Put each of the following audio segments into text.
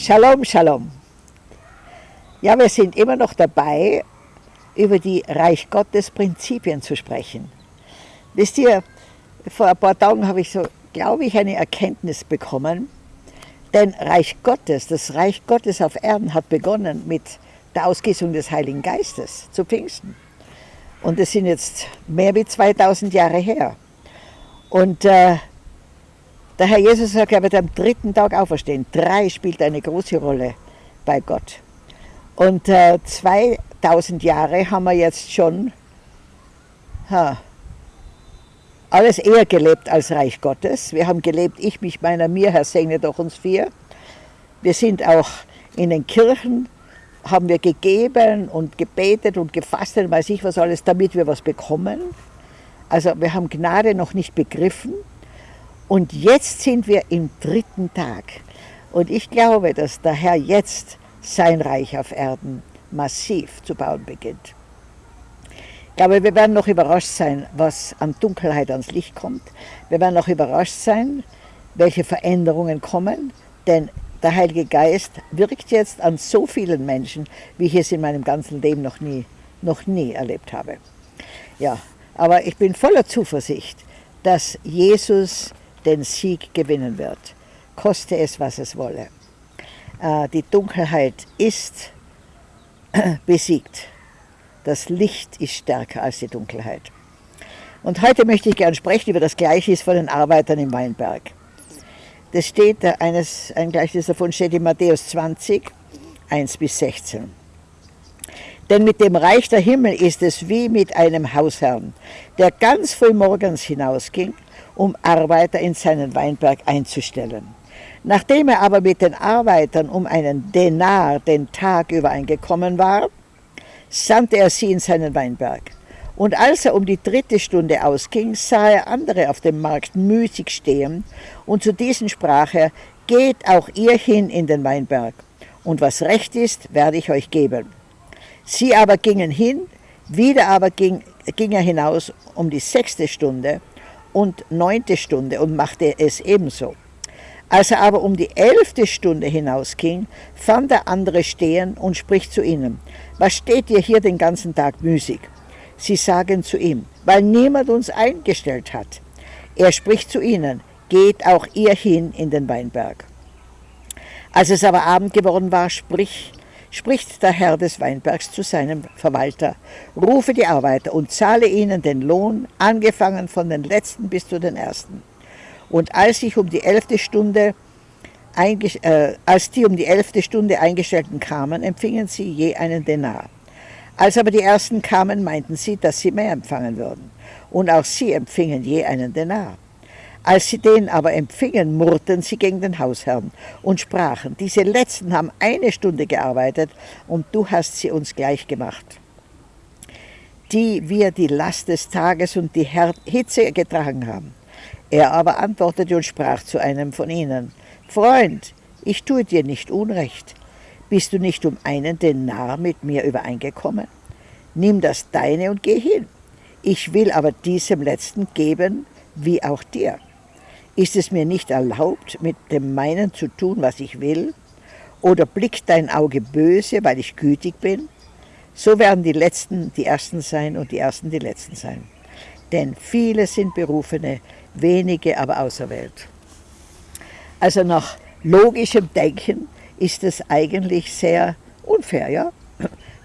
Shalom, Shalom. Ja, wir sind immer noch dabei, über die Reich Gottes Prinzipien zu sprechen. Wisst ihr, vor ein paar Tagen habe ich so, glaube ich, eine Erkenntnis bekommen. Denn Reich Gottes, das Reich Gottes auf Erden hat begonnen mit der Ausgießung des Heiligen Geistes zu Pfingsten. Und das sind jetzt mehr wie 2000 Jahre her. Und äh, der Herr Jesus sagt, er wird am dritten Tag auferstehen. Drei spielt eine große Rolle bei Gott. Und äh, 2000 Jahre haben wir jetzt schon ha, alles eher gelebt als Reich Gottes. Wir haben gelebt, ich, mich, meiner, mir, Herr segne doch uns vier. Wir sind auch in den Kirchen, haben wir gegeben und gebetet und gefastet, weiß ich was alles, damit wir was bekommen. Also wir haben Gnade noch nicht begriffen. Und jetzt sind wir im dritten Tag. Und ich glaube, dass der Herr jetzt sein Reich auf Erden massiv zu bauen beginnt. Ich glaube, wir werden noch überrascht sein, was an Dunkelheit ans Licht kommt. Wir werden noch überrascht sein, welche Veränderungen kommen, denn der Heilige Geist wirkt jetzt an so vielen Menschen, wie ich es in meinem ganzen Leben noch nie, noch nie erlebt habe. Ja, aber ich bin voller Zuversicht, dass Jesus den Sieg gewinnen wird, koste es, was es wolle. Äh, die Dunkelheit ist besiegt. Das Licht ist stärker als die Dunkelheit. Und heute möchte ich gerne sprechen über das Gleichnis von den Arbeitern im Weinberg. Das steht, eines, ein Gleichnis davon steht in Matthäus 20, 1 bis 16. Denn mit dem Reich der Himmel ist es wie mit einem Hausherrn, der ganz früh morgens hinausging um Arbeiter in seinen Weinberg einzustellen. Nachdem er aber mit den Arbeitern um einen Denar den Tag übereingekommen war, sandte er sie in seinen Weinberg. Und als er um die dritte Stunde ausging, sah er andere auf dem Markt müßig stehen, und zu diesen sprach er, Geht auch ihr hin in den Weinberg, und was recht ist, werde ich euch geben. Sie aber gingen hin, wieder aber ging, ging er hinaus um die sechste Stunde, und neunte Stunde und machte es ebenso. Als er aber um die elfte Stunde hinausging, fand er andere stehen und spricht zu ihnen, was steht ihr hier den ganzen Tag müßig? Sie sagen zu ihm, weil niemand uns eingestellt hat. Er spricht zu ihnen, geht auch ihr hin in den Weinberg. Als es aber Abend geworden war, sprich, spricht der Herr des Weinbergs zu seinem Verwalter, rufe die Arbeiter und zahle ihnen den Lohn, angefangen von den letzten bis zu den ersten. Und als ich um die elfte Stunde äh, als die um die elfte Stunde Eingestellten kamen, empfingen sie je einen Denar. Als aber die ersten kamen, meinten sie, dass sie mehr empfangen würden. Und auch sie empfingen je einen Denar. Als sie den aber empfingen, murrten sie gegen den Hausherrn und sprachen, diese Letzten haben eine Stunde gearbeitet und du hast sie uns gleich gemacht. Die wir die Last des Tages und die Hitze getragen haben. Er aber antwortete und sprach zu einem von ihnen, Freund, ich tue dir nicht Unrecht. Bist du nicht um einen Denar mit mir übereingekommen? Nimm das deine und geh hin. Ich will aber diesem Letzten geben, wie auch dir. Ist es mir nicht erlaubt, mit dem meinen zu tun, was ich will? Oder blickt dein Auge böse, weil ich gütig bin? So werden die Letzten die Ersten sein und die Ersten die Letzten sein. Denn viele sind Berufene, wenige aber auserwählt. Also nach logischem Denken ist es eigentlich sehr unfair, ja?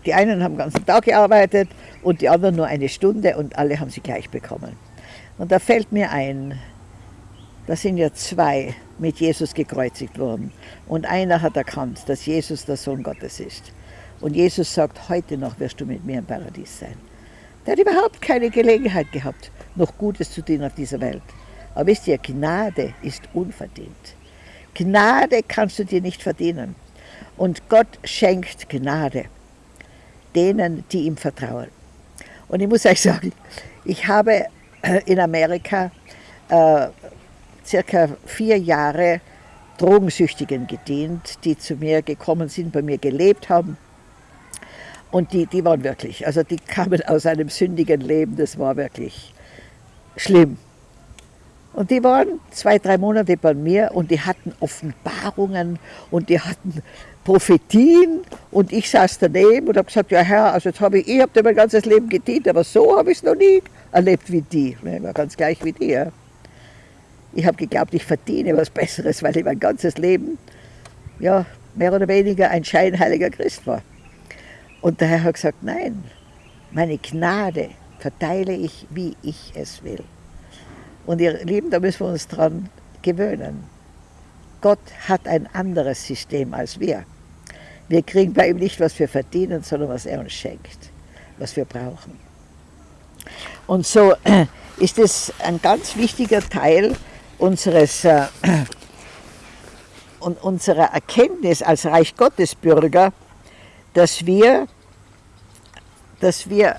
Die einen haben den ganzen Tag gearbeitet und die anderen nur eine Stunde und alle haben sie gleich bekommen. Und da fällt mir ein, da sind ja zwei mit Jesus gekreuzigt worden. Und einer hat erkannt, dass Jesus der Sohn Gottes ist. Und Jesus sagt, heute noch wirst du mit mir im Paradies sein. Der hat überhaupt keine Gelegenheit gehabt, noch Gutes zu tun auf dieser Welt. Aber wisst ihr, Gnade ist unverdient. Gnade kannst du dir nicht verdienen. Und Gott schenkt Gnade denen, die ihm vertrauen. Und ich muss euch sagen, ich habe in Amerika äh, circa vier Jahre Drogensüchtigen gedient, die zu mir gekommen sind, bei mir gelebt haben. Und die, die waren wirklich, also die kamen aus einem sündigen Leben, das war wirklich schlimm. Und die waren zwei, drei Monate bei mir und die hatten Offenbarungen und die hatten Prophetien und ich saß daneben und habe gesagt, ja Herr, also jetzt habe ich, ich habe mein ganzes Leben gedient, aber so habe ich es noch nie erlebt wie die. Ich war ganz gleich wie die. Ja. Ich habe geglaubt, ich verdiene was Besseres, weil ich mein ganzes Leben ja, mehr oder weniger ein scheinheiliger Christ war. Und der Herr hat gesagt, nein, meine Gnade verteile ich, wie ich es will. Und ihr Lieben, da müssen wir uns dran gewöhnen. Gott hat ein anderes System als wir. Wir kriegen bei ihm nicht, was wir verdienen, sondern was er uns schenkt, was wir brauchen. Und so ist es ein ganz wichtiger Teil unseres, äh, unserer Erkenntnis als Reich Gottes Bürger, dass wir, dass wir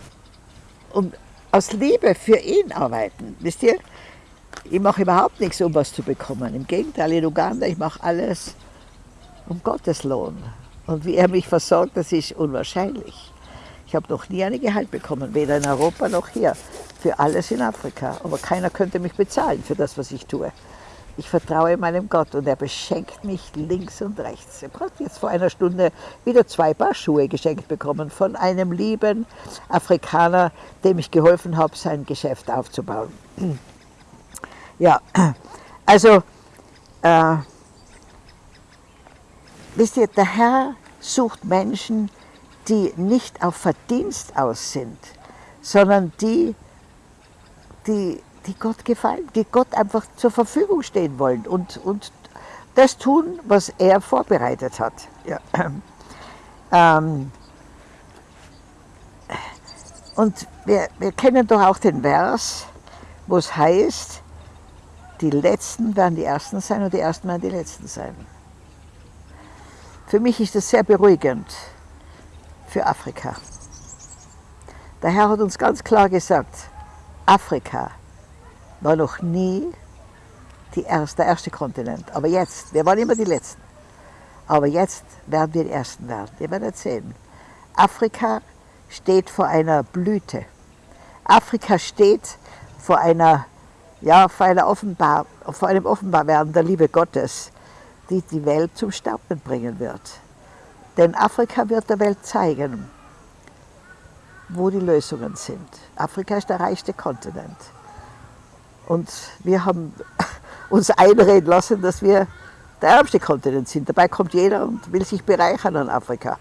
um, aus Liebe für ihn arbeiten. Wisst ihr, ich mache überhaupt nichts, um was zu bekommen. Im Gegenteil, in Uganda, ich mache alles um Gottes Lohn. Und wie er mich versorgt, das ist unwahrscheinlich. Ich habe noch nie ein Gehalt bekommen, weder in Europa noch hier, für alles in Afrika. Aber keiner könnte mich bezahlen für das, was ich tue. Ich vertraue meinem Gott und er beschenkt mich links und rechts. Ich habe jetzt vor einer Stunde wieder zwei Paar Schuhe geschenkt bekommen von einem lieben Afrikaner, dem ich geholfen habe, sein Geschäft aufzubauen. Ja, also, äh, wisst ihr, der Herr sucht Menschen, die nicht auf Verdienst aus sind, sondern die, die, die Gott gefallen, die Gott einfach zur Verfügung stehen wollen und, und das tun, was er vorbereitet hat. Ja. Ähm, und wir, wir kennen doch auch den Vers, wo es heißt, die Letzten werden die Ersten sein und die Ersten werden die Letzten sein. Für mich ist das sehr beruhigend für Afrika. Der Herr hat uns ganz klar gesagt, Afrika war noch nie erste, der erste Kontinent. Aber jetzt, wir waren immer die Letzten. Aber jetzt werden wir die Ersten werden. Ihr werdet sehen. Afrika steht vor einer Blüte. Afrika steht vor einer ja, vor, einer Offenbar, vor einem Offenbarwerden der Liebe Gottes, die die Welt zum Staunen bringen wird. Denn Afrika wird der Welt zeigen, wo die Lösungen sind. Afrika ist der reichste Kontinent. Und wir haben uns einreden lassen, dass wir der ärmste Kontinent sind. Dabei kommt jeder und will sich bereichern an Afrika.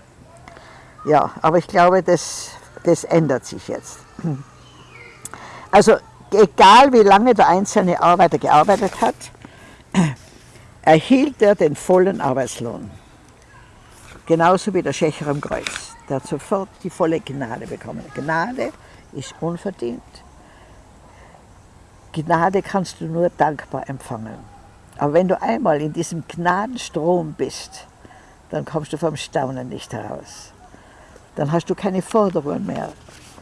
Ja, aber ich glaube, das, das ändert sich jetzt. Also egal wie lange der einzelne Arbeiter gearbeitet hat, erhielt er den vollen Arbeitslohn. Genauso wie der Schächer am Kreuz. Der hat sofort die volle Gnade bekommen. Gnade ist unverdient. Gnade kannst du nur dankbar empfangen. Aber wenn du einmal in diesem Gnadenstrom bist, dann kommst du vom Staunen nicht heraus. Dann hast du keine Forderungen mehr,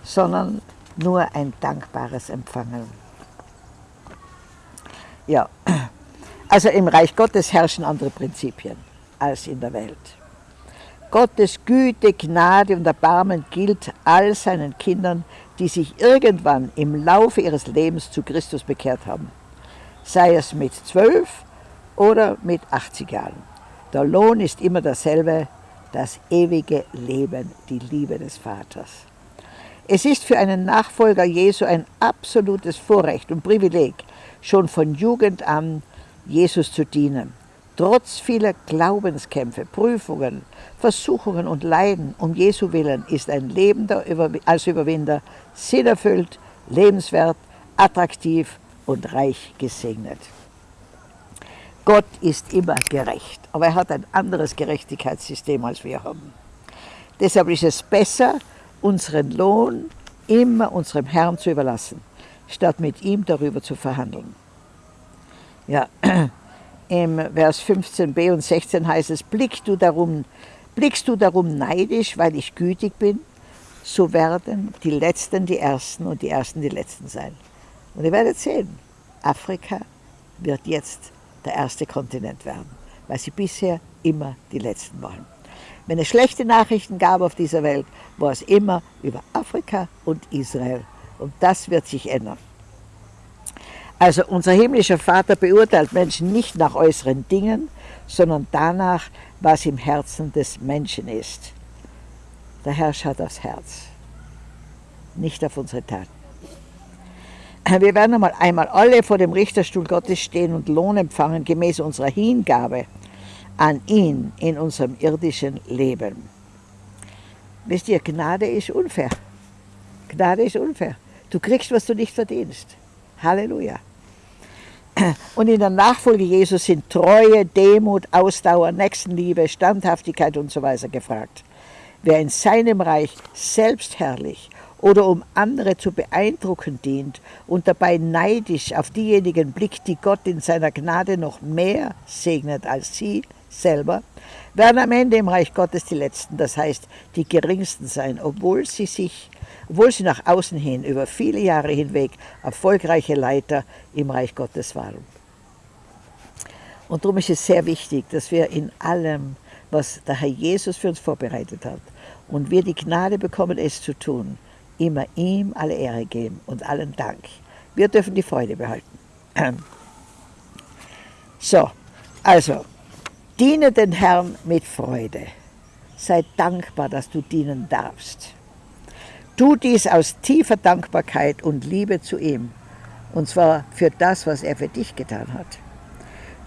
sondern nur ein dankbares Empfangen. Ja, also im Reich Gottes herrschen andere Prinzipien als in der Welt. Gottes Güte, Gnade und Erbarmen gilt all seinen Kindern, die sich irgendwann im Laufe ihres Lebens zu Christus bekehrt haben. Sei es mit zwölf oder mit 80 Jahren. Der Lohn ist immer derselbe, das ewige Leben, die Liebe des Vaters. Es ist für einen Nachfolger Jesu ein absolutes Vorrecht und Privileg, schon von Jugend an Jesus zu dienen. Trotz vieler Glaubenskämpfe, Prüfungen, Versuchungen und Leiden um Jesu Willen ist ein Leben als Überwinder sinnerfüllt, lebenswert, attraktiv und reich gesegnet. Gott ist immer gerecht, aber er hat ein anderes Gerechtigkeitssystem als wir haben. Deshalb ist es besser, unseren Lohn immer unserem Herrn zu überlassen, statt mit ihm darüber zu verhandeln. Ja, im Vers 15b und 16 heißt es, blickst du darum, blickst du darum neidisch, weil ich gütig bin, so werden die Letzten die Ersten und die Ersten die Letzten sein. Und ihr werdet sehen, Afrika wird jetzt der erste Kontinent werden, weil sie bisher immer die Letzten waren. Wenn es schlechte Nachrichten gab auf dieser Welt, war es immer über Afrika und Israel. Und das wird sich ändern. Also unser himmlischer Vater beurteilt Menschen nicht nach äußeren Dingen, sondern danach, was im Herzen des Menschen ist. Der Herr schaut aufs Herz, nicht auf unsere Taten. Wir werden einmal, einmal alle vor dem Richterstuhl Gottes stehen und Lohn empfangen gemäß unserer Hingabe an ihn in unserem irdischen Leben. Wisst ihr, Gnade ist unfair. Gnade ist unfair. Du kriegst, was du nicht verdienst. Halleluja. Und in der Nachfolge Jesus sind Treue, Demut, Ausdauer, Nächstenliebe, Standhaftigkeit und so weiter gefragt. Wer in seinem Reich selbstherrlich oder um andere zu beeindrucken dient und dabei neidisch auf diejenigen blickt, die Gott in seiner Gnade noch mehr segnet als sie selber, werden am Ende im Reich Gottes die Letzten, das heißt die Geringsten sein, obwohl sie sich, obwohl sie nach außen hin über viele Jahre hinweg erfolgreiche Leiter im Reich Gottes waren. Und darum ist es sehr wichtig, dass wir in allem, was der Herr Jesus für uns vorbereitet hat, und wir die Gnade bekommen, es zu tun, immer ihm alle Ehre geben und allen Dank. Wir dürfen die Freude behalten. So, also, diene den Herrn mit Freude. Sei dankbar, dass du dienen darfst. Tu dies aus tiefer Dankbarkeit und Liebe zu ihm, und zwar für das, was er für dich getan hat.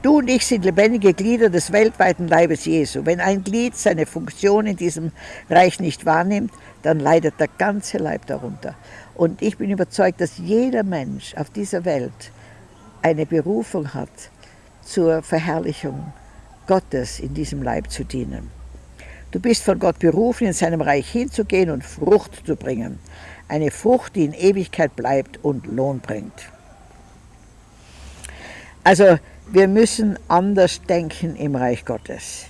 Du und ich sind lebendige Glieder des weltweiten Leibes Jesu. Wenn ein Glied seine Funktion in diesem Reich nicht wahrnimmt, dann leidet der ganze Leib darunter. Und ich bin überzeugt, dass jeder Mensch auf dieser Welt eine Berufung hat zur Verherrlichung Gottes in diesem Leib zu dienen. Du bist von Gott berufen, in seinem Reich hinzugehen und Frucht zu bringen. Eine Frucht, die in Ewigkeit bleibt und Lohn bringt. Also wir müssen anders denken im Reich Gottes.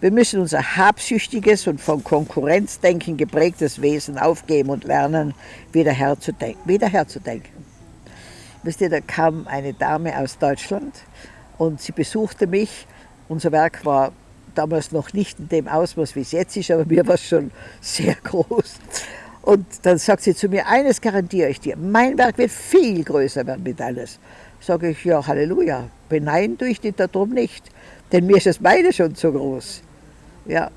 Wir müssen unser habsüchtiges und von Konkurrenzdenken geprägtes Wesen aufgeben und lernen, wieder herzudenken. Wieder herzudenken. Wisst ihr, da kam eine Dame aus Deutschland und sie besuchte mich. Unser Werk war damals noch nicht in dem Ausmaß, wie es jetzt ist, aber mir war es schon sehr groß. Und dann sagt sie zu mir, eines garantiere ich dir, mein Werk wird viel größer werden mit alles. Sage ich, ja, Halleluja, beneiden tue ich dich darum nicht, denn mir ist das meine schon zu groß. Ja,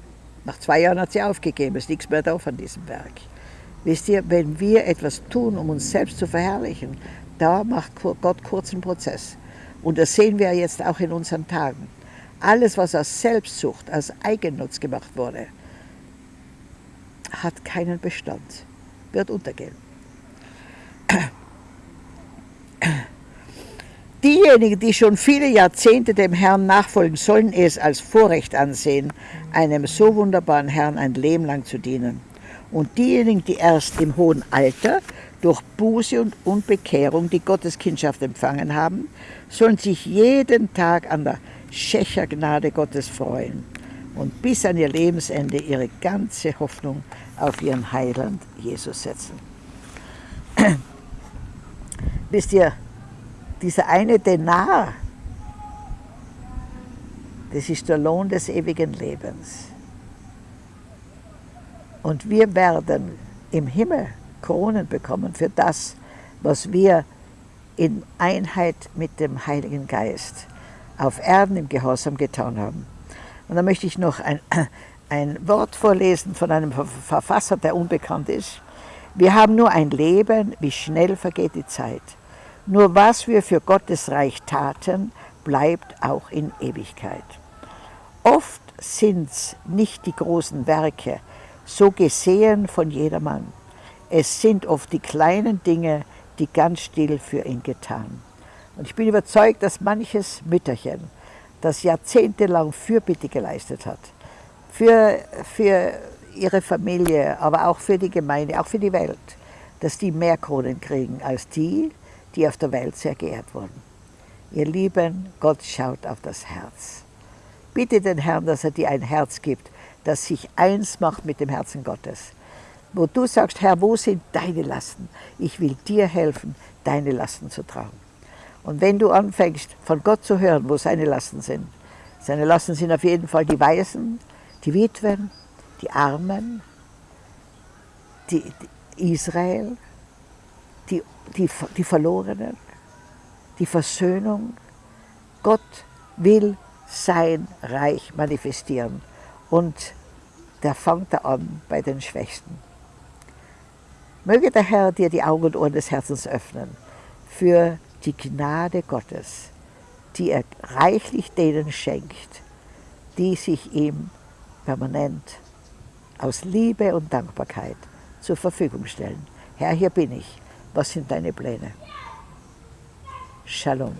nach zwei Jahren hat sie aufgegeben, ist nichts mehr da von diesem Werk. Wisst ihr, wenn wir etwas tun, um uns selbst zu verherrlichen, da macht Gott kurzen Prozess. Und das sehen wir jetzt auch in unseren Tagen. Alles, was aus Selbstsucht, aus Eigennutz gemacht wurde, hat keinen Bestand, wird untergehen. Diejenigen, die schon viele Jahrzehnte dem Herrn nachfolgen, sollen es als Vorrecht ansehen, einem so wunderbaren Herrn ein Leben lang zu dienen. Und diejenigen, die erst im hohen Alter durch Buße und, und Bekehrung die Gotteskindschaft empfangen haben, sollen sich jeden Tag an der Schächergnade Gottes freuen und bis an ihr Lebensende ihre ganze Hoffnung auf ihren Heiland Jesus setzen. Wisst ihr, dieser eine Denar, das ist der Lohn des ewigen Lebens. Und wir werden im Himmel Kronen bekommen für das, was wir in Einheit mit dem Heiligen Geist auf Erden im Gehorsam getan haben. Und da möchte ich noch ein, ein Wort vorlesen von einem Verfasser, der unbekannt ist. Wir haben nur ein Leben, wie schnell vergeht die Zeit. Nur was wir für Gottes Reich taten, bleibt auch in Ewigkeit. Oft sind es nicht die großen Werke, so gesehen von jedermann. Es sind oft die kleinen Dinge, die ganz still für ihn getan. Und ich bin überzeugt, dass manches Mütterchen, das jahrzehntelang Fürbitte geleistet hat, für, für ihre Familie, aber auch für die Gemeinde, auch für die Welt, dass die mehr Kronen kriegen als die, die auf der Welt sehr geehrt wurden. Ihr Lieben, Gott schaut auf das Herz. Bitte den Herrn, dass er dir ein Herz gibt, das sich eins macht mit dem Herzen Gottes. Wo du sagst, Herr, wo sind deine Lasten? Ich will dir helfen, deine Lasten zu tragen. Und wenn du anfängst, von Gott zu hören, wo seine Lasten sind, seine Lasten sind auf jeden Fall die Weisen, die Witwen, die Armen, die, die Israel, die, die, die Verlorenen, die Versöhnung. Gott will sein Reich manifestieren und der fängt da an bei den Schwächsten. Möge der Herr dir die Augen und Ohren des Herzens öffnen für die Gnade Gottes, die er reichlich denen schenkt, die sich ihm permanent aus Liebe und Dankbarkeit zur Verfügung stellen. Herr, hier bin ich. Was sind deine Pläne? Shalom.